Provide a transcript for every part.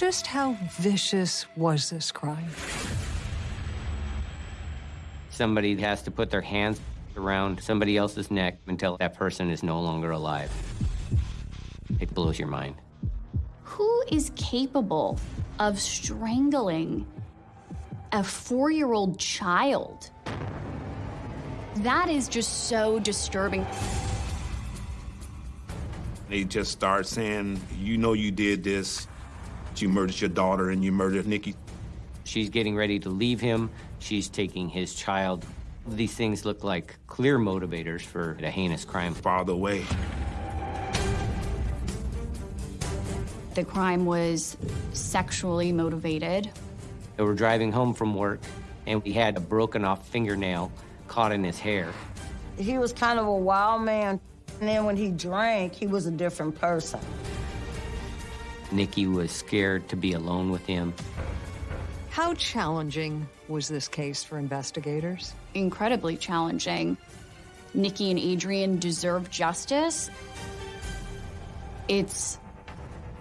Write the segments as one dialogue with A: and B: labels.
A: Just how vicious was this crime?
B: Somebody has to put their hands around somebody else's neck until that person is no longer alive. It blows your mind.
C: Who is capable of strangling a four-year-old child? That is just so disturbing.
D: They just start saying, you know you did this. You murdered your daughter and you murdered Nikki.
B: She's getting ready to leave him. She's taking his child. These things look like clear motivators for a heinous crime.
D: Farther away.
C: The crime was sexually motivated.
B: They were driving home from work, and he had a broken off fingernail caught in his hair.
E: He was kind of a wild man. And then when he drank, he was a different person.
B: Nikki was scared to be alone with him.
A: How challenging was this case for investigators?
C: Incredibly challenging. Nikki and Adrian deserve justice. It's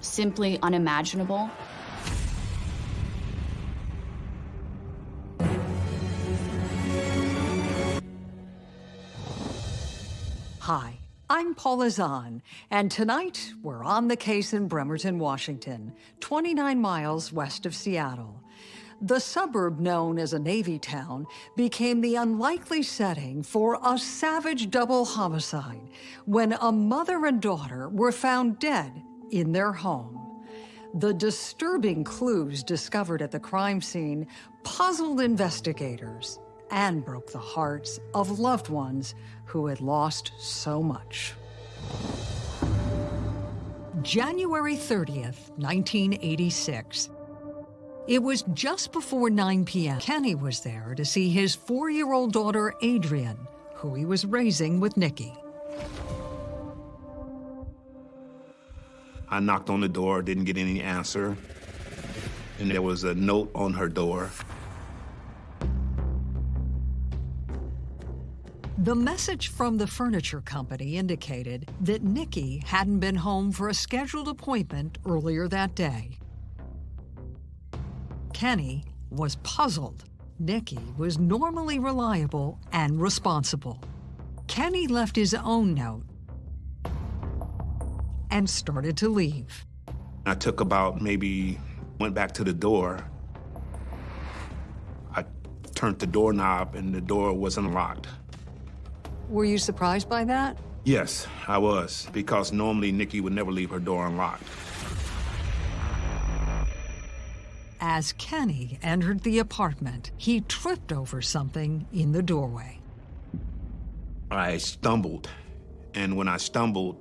C: simply unimaginable.
A: I'm Paula Zahn, and tonight we're on the case in Bremerton, Washington, 29 miles west of Seattle. The suburb known as a Navy town became the unlikely setting for a savage double homicide when a mother and daughter were found dead in their home. The disturbing clues discovered at the crime scene puzzled investigators and broke the hearts of loved ones who had lost so much. January 30th, 1986. It was just before 9 p.m. Kenny was there to see his four-year-old daughter, Adrian, who he was raising with Nikki.
D: I knocked on the door, didn't get any answer. And there was a note on her door.
A: The message from the furniture company indicated that Nikki hadn't been home for a scheduled appointment earlier that day. Kenny was puzzled. Nikki was normally reliable and responsible. Kenny left his own note and started to leave.
D: I took about maybe, went back to the door. I turned the doorknob and the door wasn't locked.
A: Were you surprised by that?
D: Yes, I was, because normally Nikki would never leave her door unlocked.
A: As Kenny entered the apartment, he tripped over something in the doorway.
D: I stumbled, and when I stumbled,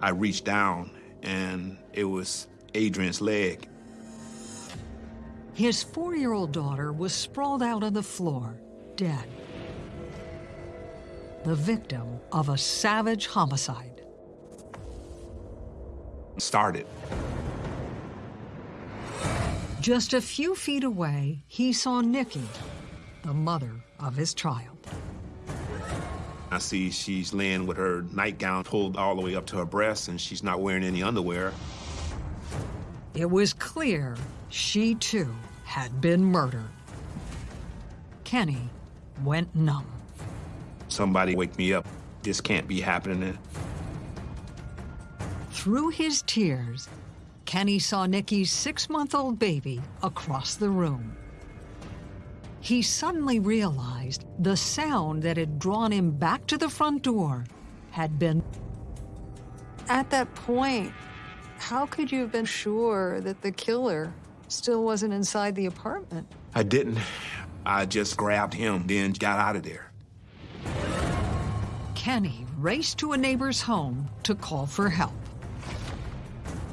D: I reached down, and it was Adrian's leg.
A: His four-year-old daughter was sprawled out on the floor, dead. The victim of a savage homicide.
D: Started.
A: Just a few feet away, he saw Nikki, the mother of his child.
D: I see she's laying with her nightgown pulled all the way up to her breasts, and she's not wearing any underwear.
A: It was clear she, too, had been murdered. Kenny went numb.
D: Somebody wake me up. This can't be happening.
A: Through his tears, Kenny saw Nikki's six-month-old baby across the room. He suddenly realized the sound that had drawn him back to the front door had been...
F: At that point, how could you have been sure that the killer still wasn't inside the apartment?
D: I didn't. I just grabbed him, then got out of there.
A: Kenny raced to a neighbor's home to call for help.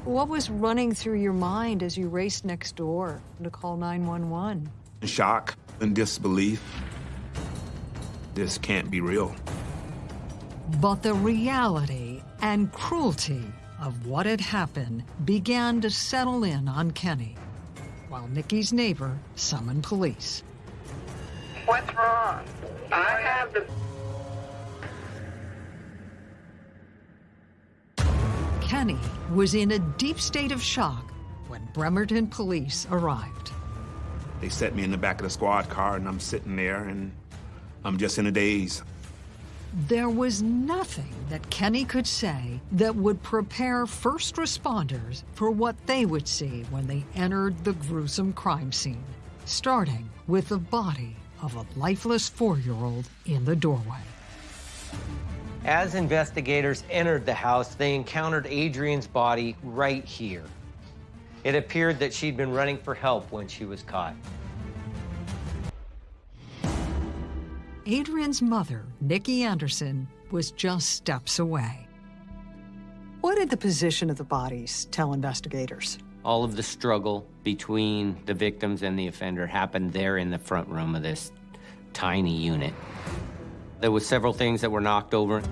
F: What was running through your mind as you raced next door to call 911?
D: Shock and disbelief. This can't be real.
A: But the reality and cruelty of what had happened began to settle in on Kenny, while Nikki's neighbor summoned police.
G: What's wrong? I have the...
A: Kenny was in a deep state of shock when Bremerton police arrived.
D: They set me in the back of the squad car, and I'm sitting there, and I'm just in a daze.
A: There was nothing that Kenny could say that would prepare first responders for what they would see when they entered the gruesome crime scene, starting with the body of a lifeless four-year-old in the doorway.
H: As investigators entered the house, they encountered Adrian's body right here. It appeared that she'd been running for help when she was caught.
A: Adrian's mother, Nikki Anderson, was just steps away.
F: What did the position of the bodies tell investigators?
B: All of the struggle between the victims and the offender happened there in the front room of this tiny unit. There was several things that were knocked over.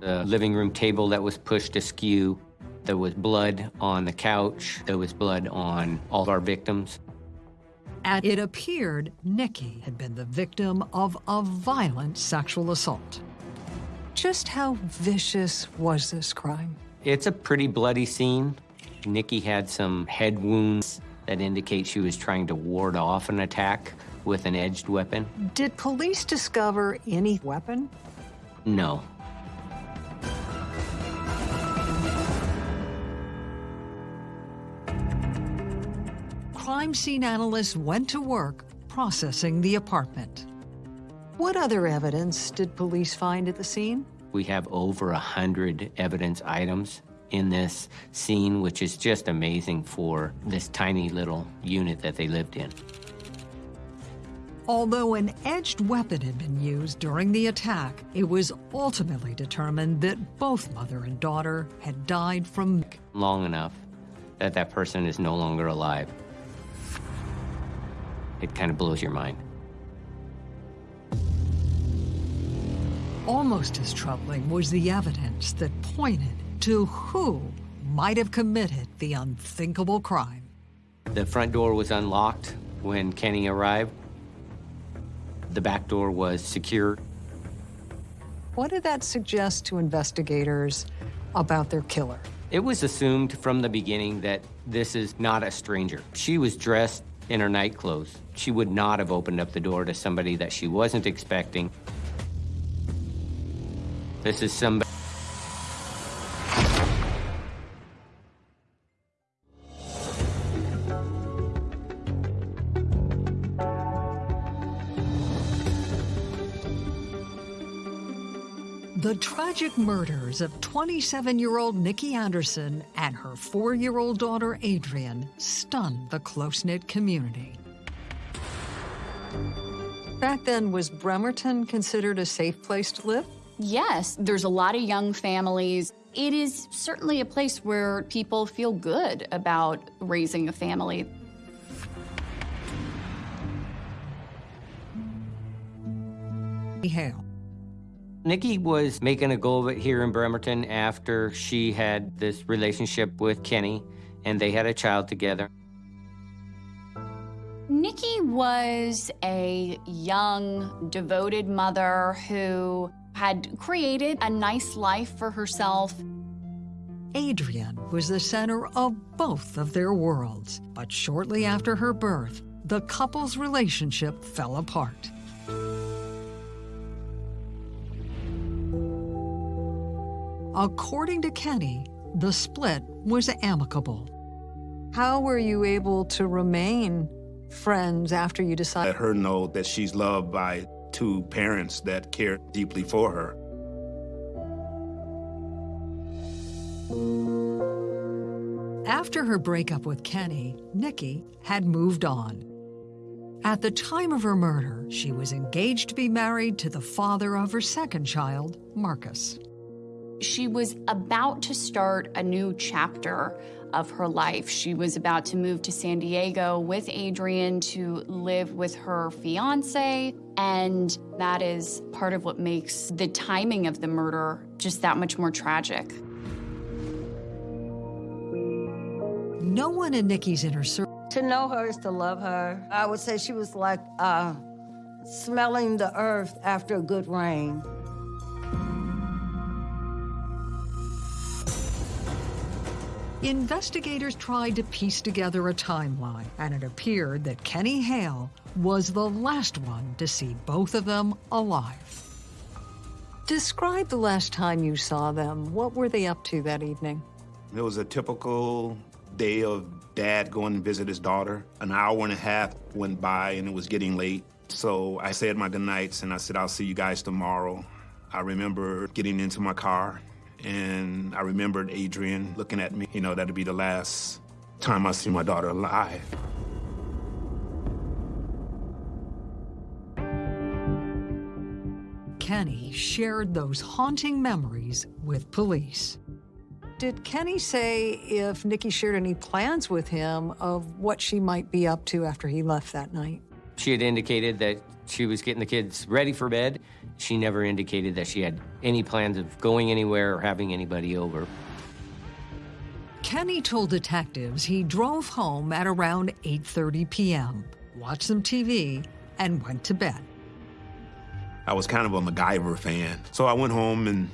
B: The living room table that was pushed askew. There was blood on the couch. There was blood on all of our victims.
A: And it appeared Nikki had been the victim of a violent sexual assault. Just how vicious was this crime?
B: It's a pretty bloody scene. Nikki had some head wounds that indicate she was trying to ward off an attack with an edged weapon.
F: Did police discover any weapon?
B: No.
A: Crime scene analysts went to work processing the apartment.
F: What other evidence did police find at the scene?
B: We have over a hundred evidence items in this scene, which is just amazing for this tiny little unit that they lived in.
A: Although an edged weapon had been used during the attack, it was ultimately determined that both mother and daughter had died from
B: Long enough that that person is no longer alive. It kind of blows your mind.
A: Almost as troubling was the evidence that pointed to who might have committed the unthinkable crime.
B: The front door was unlocked when Kenny arrived. The back door was secure.
F: What did that suggest to investigators about their killer?
B: It was assumed from the beginning that this is not a stranger. She was dressed in her night clothes. She would not have opened up the door to somebody that she wasn't expecting. This is somebody.
A: Tragic murders of 27-year-old Nikki Anderson and her four-year-old daughter Adrian stunned the close-knit community.
F: Back then, was Bremerton considered a safe place to live?
C: Yes, there's a lot of young families. It is certainly a place where people feel good about raising a family.
A: Hale.
B: Nikki was making a go of it here in Bremerton after she had this relationship with Kenny, and they had a child together.
C: Nikki was a young, devoted mother who had created a nice life for herself.
A: Adrian was the center of both of their worlds, but shortly after her birth, the couple's relationship fell apart. According to Kenny, the split was amicable.
F: How were you able to remain friends after you decided?
D: Let her know that she's loved by two parents that care deeply for her.
A: After her breakup with Kenny, Nikki had moved on. At the time of her murder, she was engaged to be married to the father of her second child, Marcus.
C: She was about to start a new chapter of her life. She was about to move to San Diego with Adrian to live with her fiance. And that is part of what makes the timing of the murder just that much more tragic.
A: No one in Nikki's inner circle
E: To know her is to love her. I would say she was like uh, smelling the earth after a good rain.
A: Investigators tried to piece together a timeline, and it appeared that Kenny Hale was the last one to see both of them alive. Describe the last time you saw them. What were they up to that evening?
D: It was a typical day of dad going to visit his daughter. An hour and a half went by and it was getting late. So I said my goodnights and I said, I'll see you guys tomorrow. I remember getting into my car and I remembered Adrian looking at me. You know, that'd be the last time I see my daughter alive.
A: Kenny shared those haunting memories with police. Did Kenny say if Nikki shared any plans with him of what she might be up to after he left that night?
B: She had indicated that she was getting the kids ready for bed. She never indicated that she had any plans of going anywhere or having anybody over.
A: Kenny told detectives he drove home at around 8:30 p.m., watched some TV, and went to bed.
D: I was kind of a MacGyver fan. So I went home and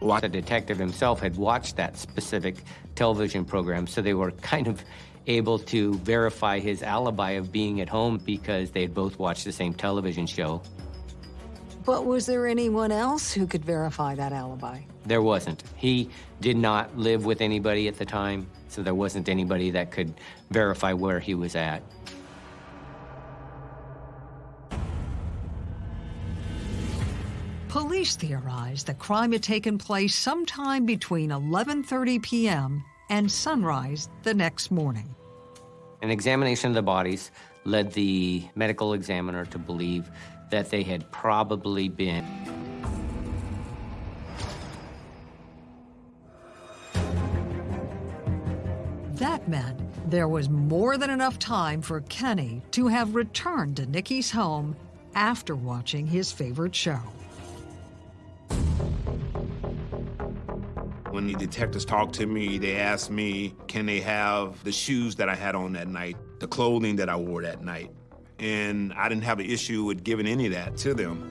D: watched.
B: The detective himself had watched that specific television program, so they were kind of able to verify his alibi of being at home because they had both watched the same television show.
A: But was there anyone else who could verify that alibi?
B: There wasn't. He did not live with anybody at the time, so there wasn't anybody that could verify where he was at.
A: Police theorize the crime had taken place sometime between 11:30 p.m. and sunrise the next morning.
B: An examination of the bodies led the medical examiner to believe that they had probably been
A: That meant there was more than enough time for Kenny to have returned to Nikki's home after watching his favorite show.
D: When the detectives talked to me, they asked me, can they have the shoes that I had on that night, the clothing that I wore that night? And I didn't have an issue with giving any of that to them.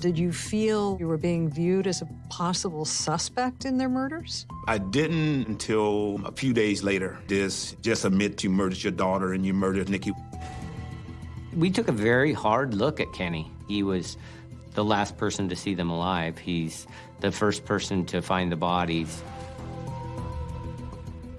A: Did you feel you were being viewed as a possible suspect in their murders?
D: I didn't until a few days later. This just admit you murdered your daughter and you murdered Nikki.
B: We took a very hard look at Kenny. He was the last person to see them alive. He's the first person to find the bodies.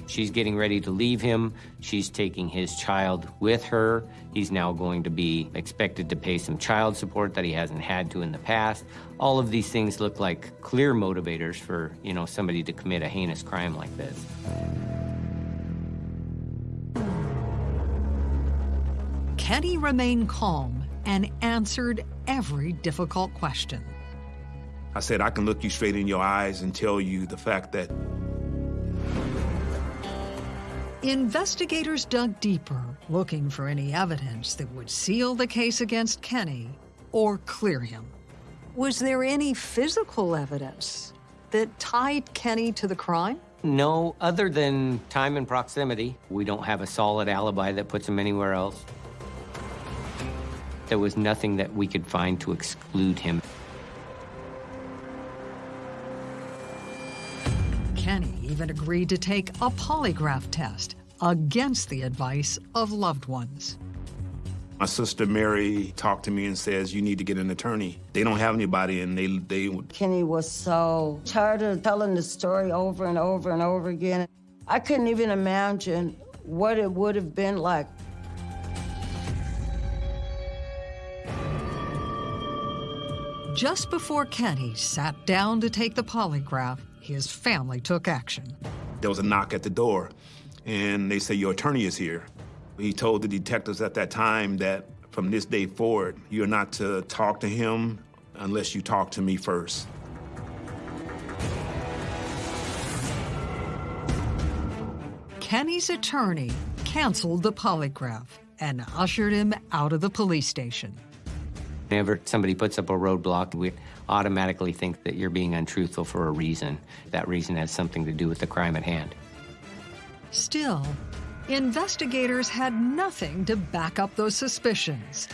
B: She's getting ready to leave him. She's taking his child with her. He's now going to be expected to pay some child support that he hasn't had to in the past. All of these things look like clear motivators for, you know, somebody to commit a heinous crime like this.
A: Can he remain calm and answered every difficult question.
D: I said, I can look you straight in your eyes and tell you the fact that
A: Investigators dug deeper, looking for any evidence that would seal the case against Kenny or clear him. Was there any physical evidence that tied Kenny to the crime?
B: No, other than time and proximity. We don't have a solid alibi that puts him anywhere else. There was nothing that we could find to exclude him.
A: Kenny even agreed to take a polygraph test against the advice of loved ones.
D: my sister Mary talked to me and says, you need to get an attorney. They don't have anybody and they, they
E: Kenny was so tired of telling the story over and over and over again. I couldn't even imagine what it would have been like.
A: Just before Kenny sat down to take the polygraph, his family took action.
D: there was a knock at the door and they say, your attorney is here. He told the detectives at that time that from this day forward, you're not to talk to him unless you talk to me first.
A: Kenny's attorney canceled the polygraph and ushered him out of the police station.
B: Whenever somebody puts up a roadblock, we automatically think that you're being untruthful for a reason. That reason has something to do with the crime at hand.
A: Still, investigators had nothing to back up those suspicions.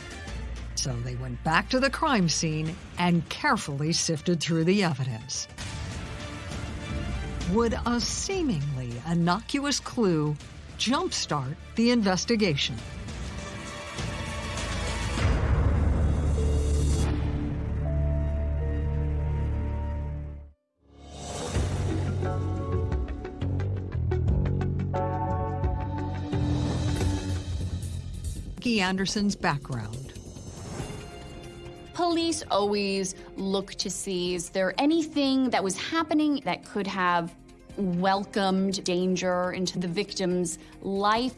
A: So they went back to the crime scene and carefully sifted through the evidence. Would a seemingly innocuous clue jumpstart the investigation? Nikki Anderson's background.
C: Police always look to see is there anything that was happening that could have welcomed danger into the victim's life.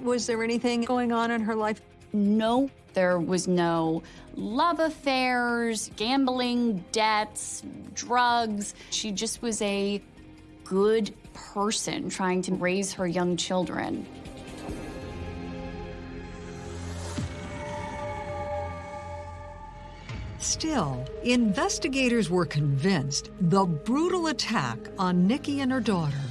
F: Was there anything going on in her life?
C: No, there was no love affairs, gambling, debts, drugs. She just was a good person trying to raise her young children.
A: Still, investigators were convinced the brutal attack on Nikki and her daughter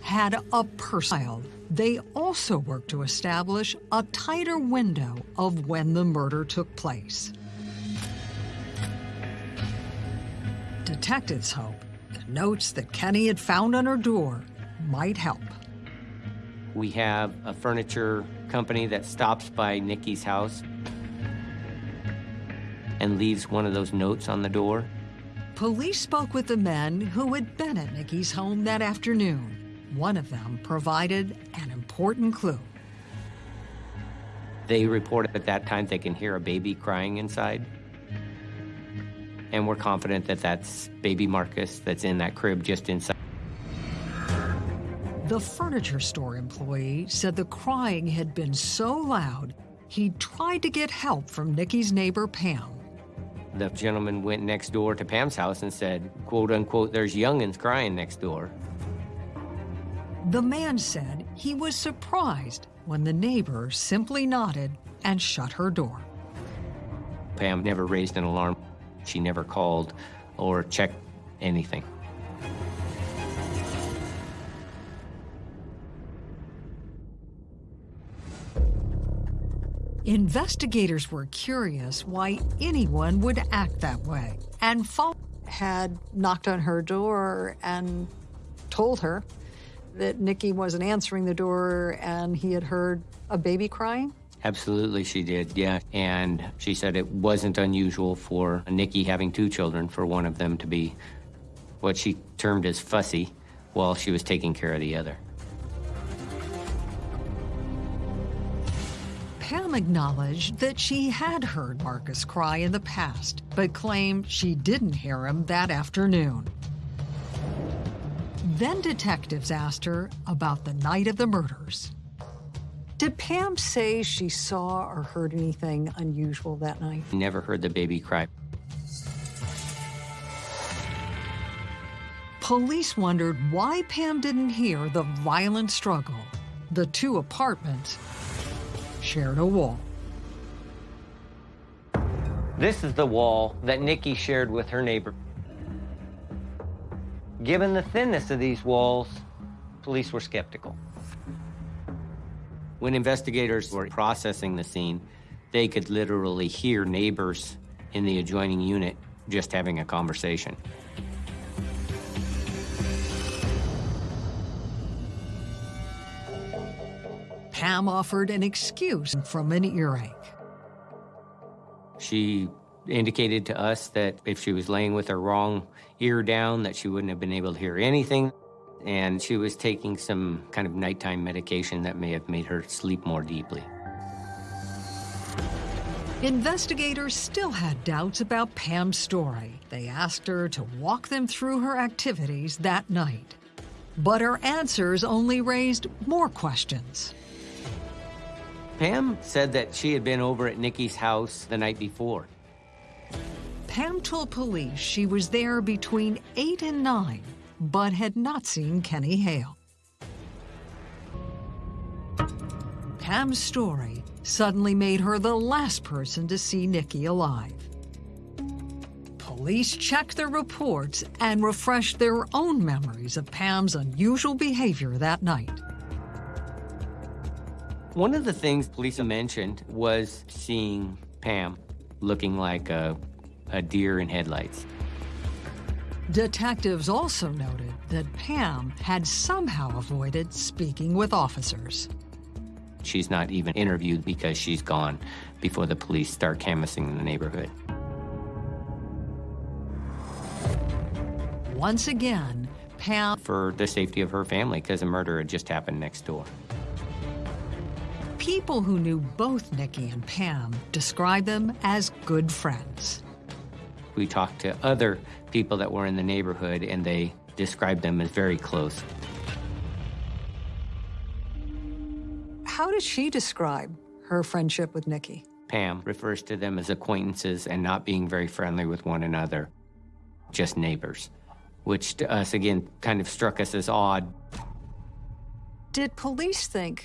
A: had a personal. They also worked to establish a tighter window of when the murder took place. Detectives hope the notes that Kenny had found on her door might help.
B: We have a furniture company that stops by Nikki's house and leaves one of those notes on the door.
A: Police spoke with the men who had been at Nikki's home that afternoon. One of them provided an important clue.
B: They reported at that time they can hear a baby crying inside. And we're confident that that's baby Marcus that's in that crib just inside.
A: The furniture store employee said the crying had been so loud, he tried to get help from Nikki's neighbor, Pam.
B: The gentleman went next door to Pam's house and said, quote unquote, there's youngins crying next door.
A: The man said he was surprised when the neighbor simply nodded and shut her door.
B: Pam never raised an alarm. She never called or checked anything.
A: Investigators were curious why anyone would act that way and follow.
F: Had knocked on her door and told her that Nikki wasn't answering the door and he had heard a baby crying?
B: Absolutely, she did, yeah. And she said it wasn't unusual for Nikki having two children, for one of them to be what she termed as fussy while she was taking care of the other.
A: Pam acknowledged that she had heard Marcus cry in the past, but claimed she didn't hear him that afternoon. Then detectives asked her about the night of the murders.
F: Did Pam say she saw or heard anything unusual that night?
B: Never heard the baby cry.
A: Police wondered why Pam didn't hear the violent struggle. The two apartments shared a wall.
H: This is the wall that Nikki shared with her neighbor. Given the thinness of these walls, police were skeptical.
B: When investigators were processing the scene, they could literally hear neighbors in the adjoining unit just having a conversation.
A: Pam offered an excuse from an earache.
B: She indicated to us that if she was laying with her wrong ear down, that she wouldn't have been able to hear anything. And she was taking some kind of nighttime medication that may have made her sleep more deeply.
A: Investigators still had doubts about Pam's story. They asked her to walk them through her activities that night. But her answers only raised more questions.
B: Pam said that she had been over at Nikki's house the night before.
A: Pam told police she was there between 8 and 9, but had not seen Kenny Hale. Pam's story suddenly made her the last person to see Nikki alive. Police checked their reports and refreshed their own memories of Pam's unusual behavior that night.
B: One of the things Lisa mentioned was seeing Pam, looking like a, a deer in headlights.
A: Detectives also noted that Pam had somehow avoided speaking with officers.
B: She's not even interviewed because she's gone before the police start canvassing the neighborhood.
A: Once again, Pam
B: For the safety of her family, because a murder had just happened next door.
A: People who knew both Nikki and Pam described them as good friends.
B: We talked to other people that were in the neighborhood, and they described them as very close.
F: How does she describe her friendship with Nikki?
B: Pam refers to them as acquaintances and not being very friendly with one another, just neighbors, which to us, again, kind of struck us as odd.
F: Did police think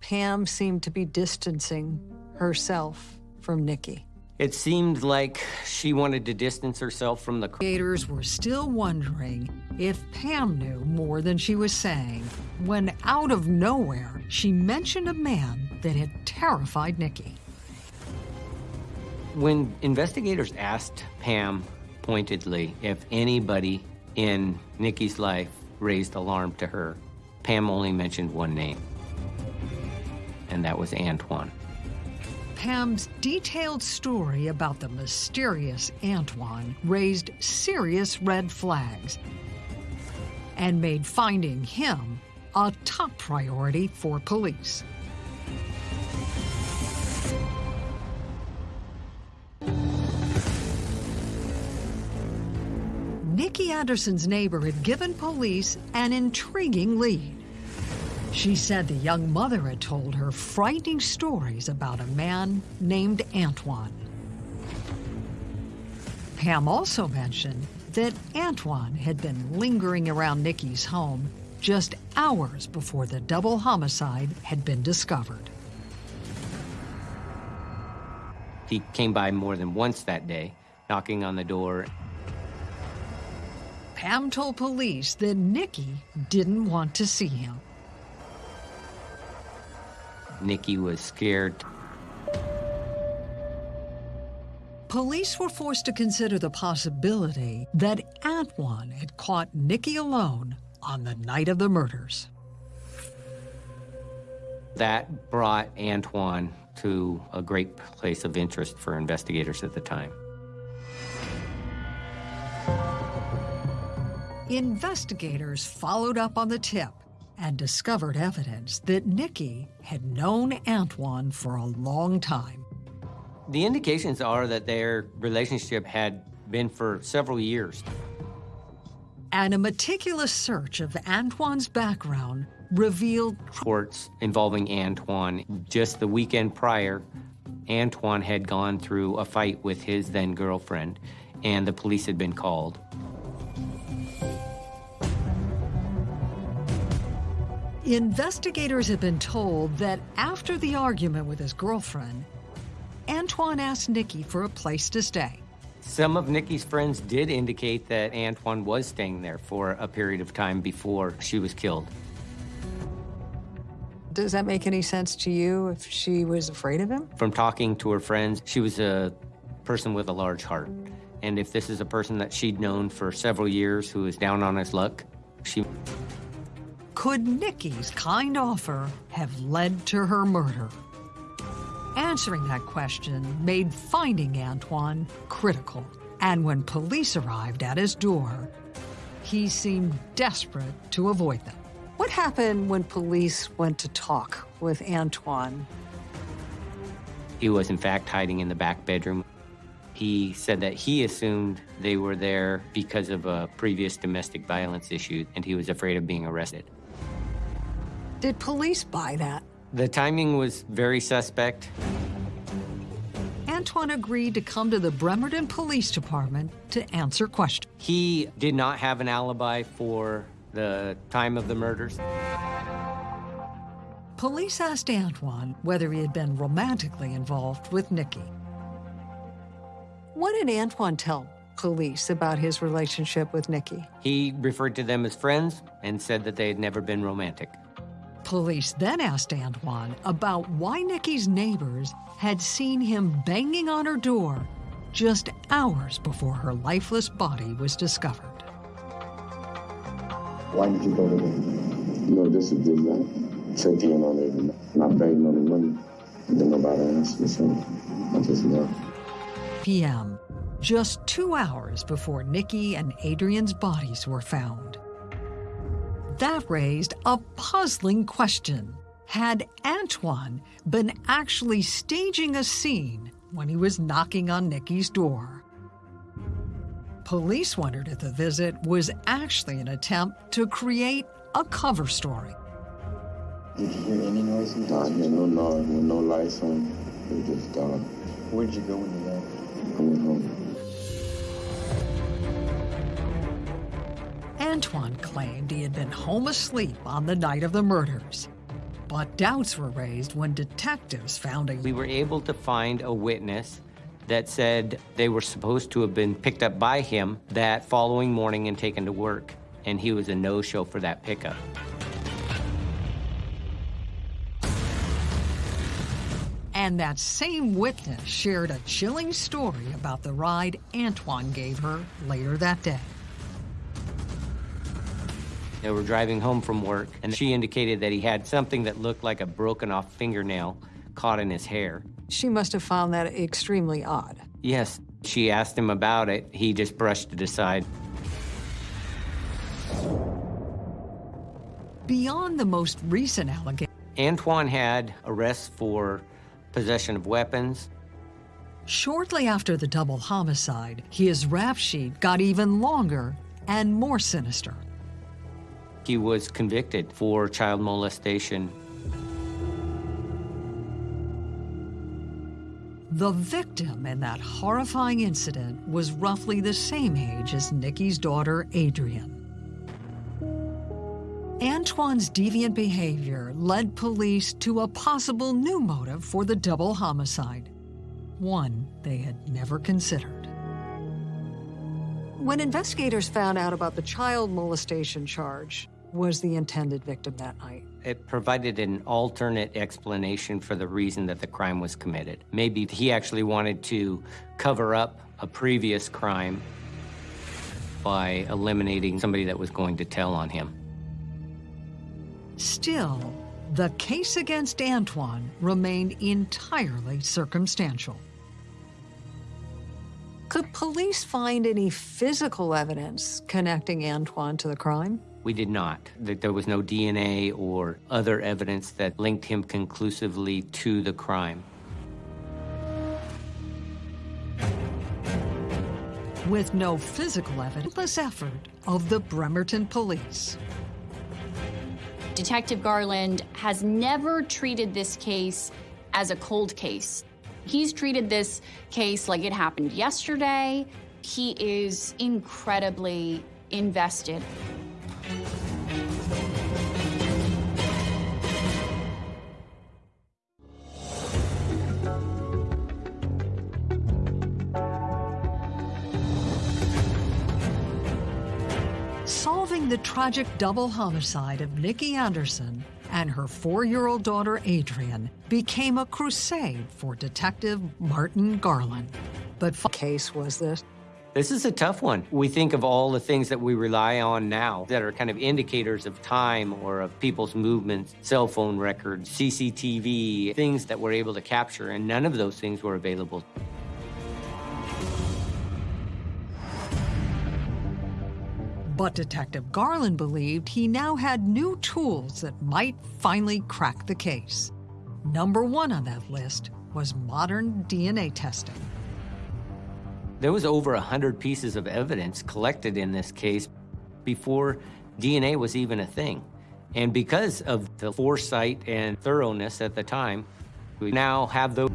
F: Pam seemed to be distancing herself from Nikki?
B: It seemed like she wanted to distance herself from the
A: creators were still wondering if Pam knew more than she was saying when, out of nowhere, she mentioned a man that had terrified Nikki.
B: When investigators asked Pam pointedly if anybody in Nikki's life raised alarm to her, Pam only mentioned one name, and that was Antoine.
A: Pam's detailed story about the mysterious Antoine raised serious red flags and made finding him a top priority for police. Nikki Anderson's neighbor had given police an intriguing lead. She said the young mother had told her frightening stories about a man named Antoine. Pam also mentioned that Antoine had been lingering around Nikki's home just hours before the double homicide had been discovered.
B: He came by more than once that day, knocking on the door.
A: Pam told police that Nikki didn't want to see him.
B: Nikki was scared.
A: Police were forced to consider the possibility that Antoine had caught Nikki alone on the night of the murders.
B: That brought Antoine to a great place of interest for investigators at the time.
A: Investigators followed up on the tip and discovered evidence that Nikki had known Antoine for a long time.
B: The indications are that their relationship had been for several years.
A: And a meticulous search of Antoine's background revealed
B: Reports involving Antoine. Just the weekend prior, Antoine had gone through a fight with his then girlfriend, and the police had been called.
A: Investigators have been told that after the argument with his girlfriend, Antoine asked Nikki for a place to stay.
B: Some of Nikki's friends did indicate that Antoine was staying there for a period of time before she was killed.
F: Does that make any sense to you if she was afraid of him?
B: From talking to her friends, she was a person with a large heart. And if this is a person that she'd known for several years who is down on his luck, she
A: Could Nikki's kind offer have led to her murder? Answering that question made finding Antoine critical. And when police arrived at his door, he seemed desperate to avoid them.
F: What happened when police went to talk with Antoine?
B: He was, in fact, hiding in the back bedroom. He said that he assumed they were there because of a previous domestic violence issue, and he was afraid of being arrested.
F: Did police buy that?
B: The timing was very suspect.
A: Antoine agreed to come to the Bremerton Police Department to answer questions.
B: He did not have an alibi for the time of the murders.
A: Police asked Antoine whether he had been romantically involved with Nikki.
F: What did Antoine tell police about his relationship with Nikki?
B: He referred to them as friends and said that they had never been romantic.
A: Police then asked Antoine about why Nikki's neighbors had seen him banging on her door just hours before her lifeless body was discovered.
I: Why did you go to them? No, this is just like checking in on it. Not begging on the money. Then nobody asked me, so I just left.
A: p.m., just two hours before Nikki and Adrian's bodies were found. That raised a puzzling question. Had Antoine been actually staging a scene when he was knocking on Nikki's door? Police wondered if the visit was actually an attempt to create a cover story.
I: Did you hear any noises? No, I hear no noise with no lights on. It was just dark. Where'd you go when you left? I went home.
A: Antoine claimed he had been home asleep on the night of the murders. But doubts were raised when detectives found a
B: We were able to find a witness that said they were supposed to have been picked up by him that following morning and taken to work, and he was a no-show for that pickup.
A: And that same witness shared a chilling story about the ride Antoine gave her later that day.
B: They were driving home from work, and she indicated that he had something that looked like a broken off fingernail caught in his hair.
F: She must have found that extremely odd.
B: Yes, she asked him about it. He just brushed it aside.
A: Beyond the most recent allegation,
B: Antoine had arrests for possession of weapons.
A: shortly after the double homicide, his rap sheet got even longer and more sinister.
B: He was convicted for child molestation.
A: The victim in that horrifying incident was roughly the same age as Nikki's daughter, Adrian. Antoine's deviant behavior led police to a possible new motive for the double homicide, one they had never considered.
F: When investigators found out about the child molestation charge, was the intended victim that night.
B: It provided an alternate explanation for the reason that the crime was committed. Maybe he actually wanted to cover up a previous crime by eliminating somebody that was going to tell on him.
A: Still, the case against Antoine remained entirely circumstantial.
F: Could police find any physical evidence connecting Antoine to the crime?
B: We did not. That there was no DNA or other evidence that linked him conclusively to the crime.
A: With no physical evidence, effort of the Bremerton police.
C: Detective Garland has never treated this case as a cold case. He's treated this case like it happened yesterday. He is incredibly invested.
A: The tragic double homicide of Nikki Anderson and her four-year-old daughter Adrian became a crusade for Detective Martin Garland.
F: But case was this?
B: This is a tough one. We think of all the things that we rely on now that are kind of indicators of time or of people's movements, cell phone records, CCTV, things that we're able to capture, and none of those things were available.
A: But Detective Garland believed he now had new tools that might finally crack the case. Number one on that list was modern DNA testing.
B: There was over 100 pieces of evidence collected in this case before DNA was even a thing. And because of the foresight and thoroughness at the time, we now have those.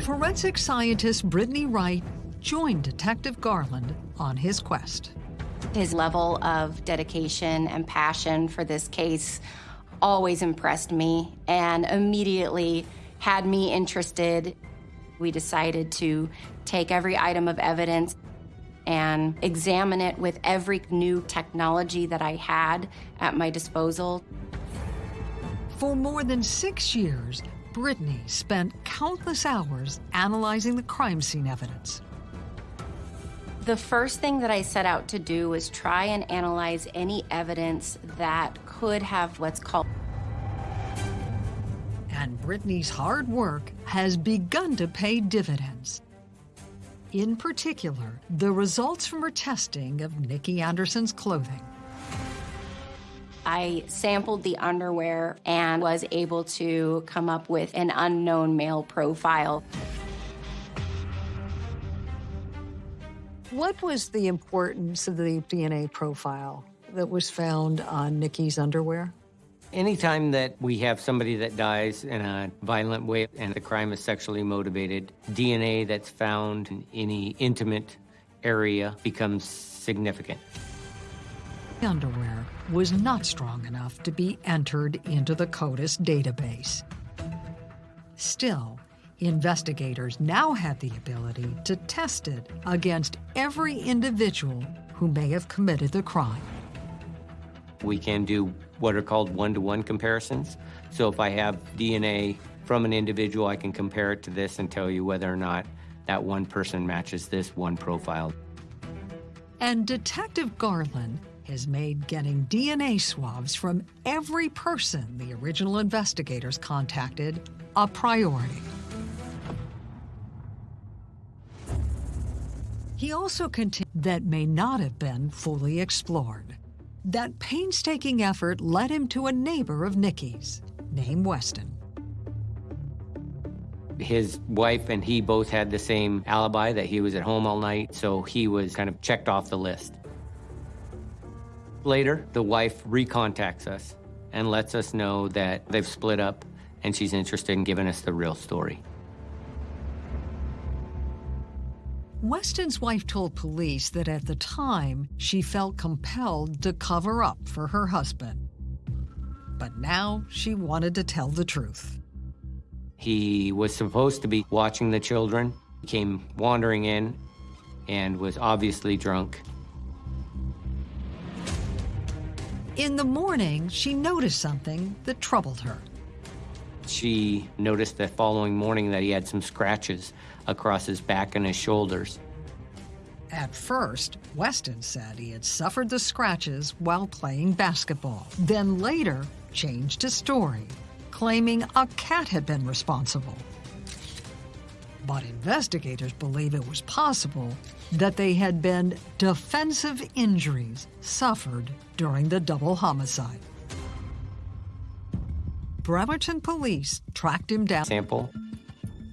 A: Forensic scientist Brittany Wright joined Detective Garland on his quest.
J: His level of dedication and passion for this case always impressed me and immediately had me interested. We decided to take every item of evidence. and examine it with every new technology that I had at my disposal.
A: For more than six years, Brittany spent countless hours analyzing the crime scene evidence.
J: The first thing that I set out to do was try and analyze any evidence that could have what's called
A: and Brittany's hard work has begun to pay dividends. In particular, the results from her testing of Nikki Anderson's clothing.
J: I sampled the underwear and was able to come up with an unknown male profile.
F: What was the importance of the DNA profile that was found on Nikki's underwear?
B: Anytime that we have somebody that dies in a violent way and the crime is sexually motivated, DNA that's found in any intimate area becomes significant.
A: The underwear was not strong enough to be entered into the CODIS database. Still, investigators now have the ability to test it against every individual who may have committed the crime.
B: We can do what are called one-to-one comparisons. So if I have DNA from an individual, I can compare it to this and tell you whether or not that one person matches this one profile.
A: And Detective Garland has made getting DNA swabs from every person the original investigators contacted a priority. He also continued that may not have been fully explored. That painstaking effort led him to a neighbor of Nikki's, named Weston.
B: His wife and he both had the same alibi that he was at home all night, so he was kind of checked off the list. Later, the wife recontacts us and lets us know that they've split up and she's interested in giving us the real story.
A: Weston's wife told police that at the time she felt compelled to cover up for her husband. But now she wanted to tell the truth.
B: He was supposed to be watching the children, he came wandering in, and was obviously drunk.
A: In the morning, she noticed something that troubled her.
B: She noticed the following morning that he had some scratches across his back and his shoulders.
A: At first, Weston said he had suffered the scratches while playing basketball, then later changed his story, claiming a cat had been responsible. But investigators believe it was possible that they had been defensive injuries suffered during the double homicide. Bremerton police tracked him down.
B: Sample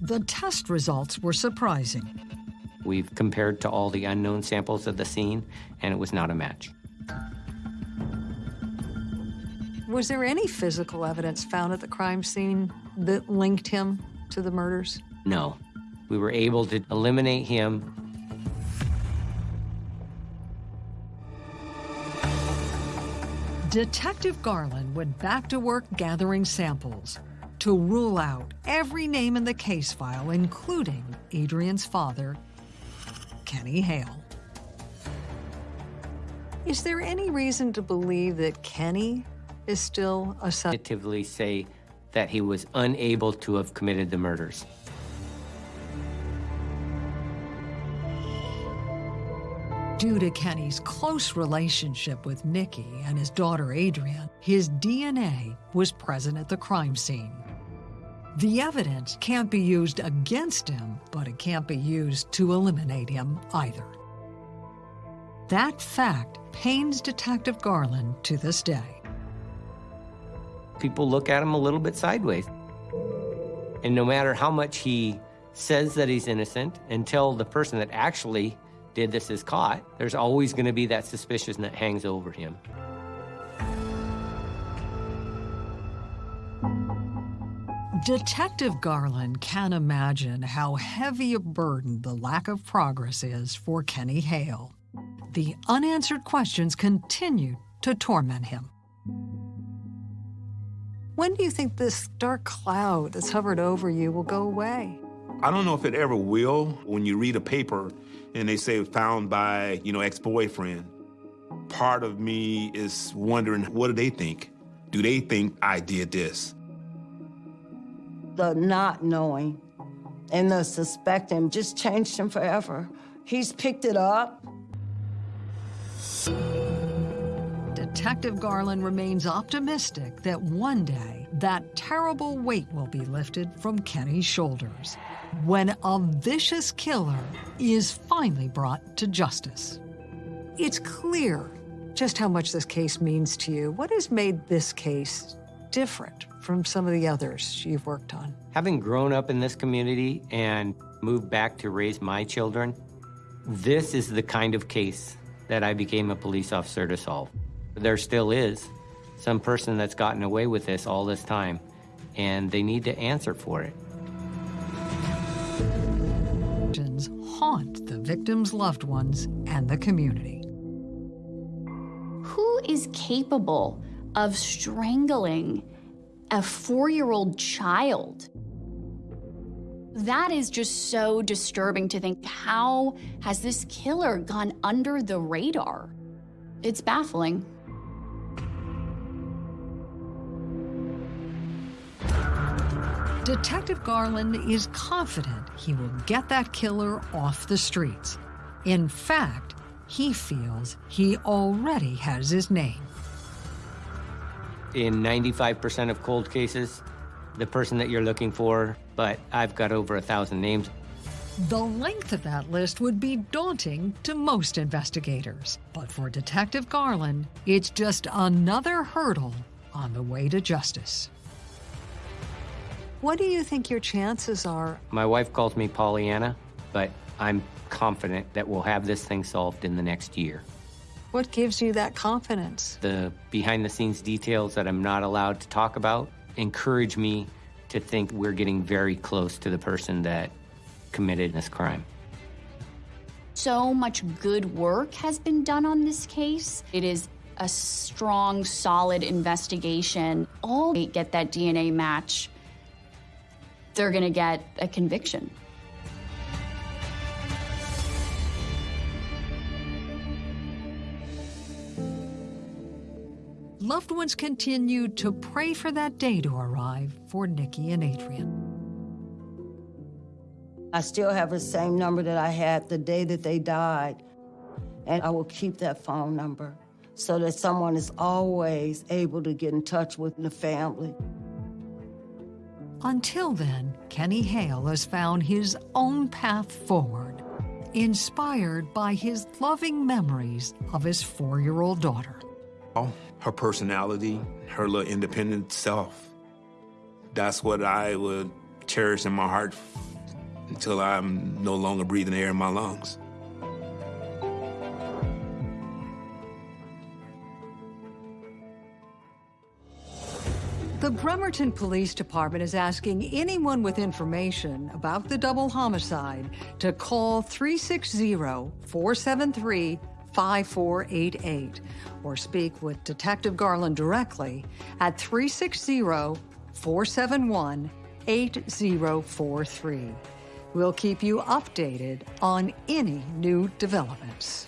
A: the test results were surprising.
B: We've compared to all the unknown samples of the scene, and it was not a match.
F: Was there any physical evidence found at the crime scene that linked him to the murders?
B: No. We were able to eliminate him.
A: Detective Garland went back to work gathering samples to rule out every name in the case file, including Adrian's father, Kenny Hale.
F: Is there any reason to believe that Kenny is still a suspect?
B: say that he was unable to have committed the murders.
A: Due to Kenny's close relationship with Nikki and his daughter Adrian, his DNA was present at the crime scene. The evidence can't be used against him, but it can't be used to eliminate him either. That fact pains Detective Garland to this day.
B: People look at him a little bit sideways. And no matter how much he says that he's innocent, until the person that actually did this is caught, there's always going to be that suspicion that hangs over him.
A: Detective Garland can imagine how heavy a burden the lack of progress is for Kenny Hale. The unanswered questions continue to torment him.
F: When do you think this dark cloud that's hovered over you will go away?
D: I don't know if it ever will. When you read a paper and they say found by, you know, ex-boyfriend. Part of me is wondering, what do they think? Do they think I did this?
E: The not knowing and the suspecting just changed him forever. He's picked it up.
A: Detective Garland remains optimistic that one day that terrible weight will be lifted from Kenny's shoulders when a vicious killer is finally brought to justice. It's clear just how much this case means to you. What has made this case different from some of the others you've worked on?
B: Having grown up in this community and moved back to raise my children, this is the kind of case that I became a police officer to solve. There still is some person that's gotten away with this all this time, and they need to answer for it.
A: haunt the victims' loved ones and the community.
C: Who is capable of strangling a four-year-old child? That is just so disturbing to think. How has this killer gone under the radar? It's baffling.
A: Detective Garland is confident he will get that killer off the streets. In fact, he feels he already has his name.
B: In 95% of cold cases, the person that you're looking for, but I've got over a thousand names.
A: The length of that list would be daunting to most investigators. But for Detective Garland, it's just another hurdle on the way to justice. What do you think your chances are?
B: My wife calls me Pollyanna, but I'm confident that we'll have this thing solved in the next year.
A: What gives you that confidence?
B: The behind the scenes details that I'm not allowed to talk about encourage me to think we're getting very close to the person that committed this crime.
C: So much good work has been done on this case. It is a strong, solid investigation. All get that DNA match they're going to get a conviction.
A: Loved ones continue to pray for that day to arrive for Nikki and Adrian.
E: I still have the same number that I had the day that they died, and I will keep that phone number so that someone is always able to get in touch with the family.
A: Until then, Kenny Hale has found his own path forward, inspired by his loving memories of his four-year-old daughter.
D: Oh, her personality, her little independent self. That's what I would cherish in my heart until I'm no longer breathing air in my lungs.
A: The Bremerton Police Department is asking anyone with information about the double homicide to call 360-473-5488 or speak with Detective Garland directly at 360-471-8043. We'll keep you updated on any new developments.